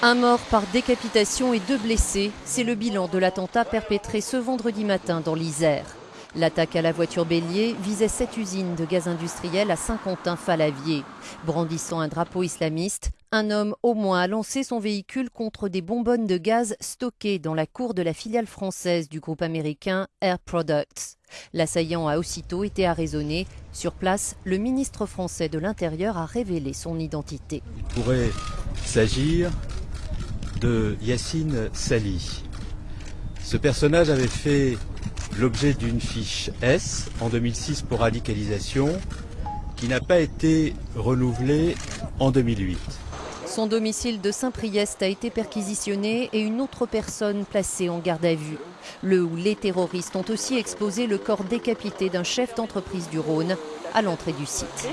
Un mort par décapitation et deux blessés, c'est le bilan de l'attentat perpétré ce vendredi matin dans l'Isère. L'attaque à la voiture bélier visait cette usine de gaz industriel à Saint-Quentin-Falavier. Brandissant un drapeau islamiste, un homme au moins a lancé son véhicule contre des bonbonnes de gaz stockées dans la cour de la filiale française du groupe américain Air Products. L'assaillant a aussitôt été arraisonné. Sur place, le ministre français de l'Intérieur a révélé son identité. Il pourrait s'agir de Yacine Sali. Ce personnage avait fait l'objet d'une fiche S en 2006 pour radicalisation qui n'a pas été renouvelée en 2008. Son domicile de Saint-Priest a été perquisitionné et une autre personne placée en garde à vue. Le ou les terroristes ont aussi exposé le corps décapité d'un chef d'entreprise du Rhône à l'entrée du site.